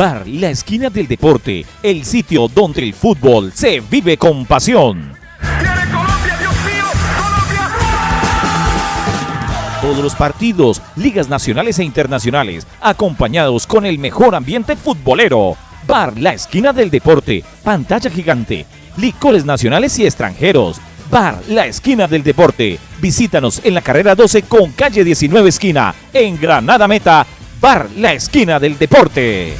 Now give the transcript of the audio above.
Bar La Esquina del Deporte, el sitio donde el fútbol se vive con pasión. Todos los partidos, ligas nacionales e internacionales, acompañados con el mejor ambiente futbolero. Bar La Esquina del Deporte, pantalla gigante, licores nacionales y extranjeros. Bar La Esquina del Deporte. Visítanos en la carrera 12 con calle 19 esquina, en Granada Meta. Bar La Esquina del Deporte.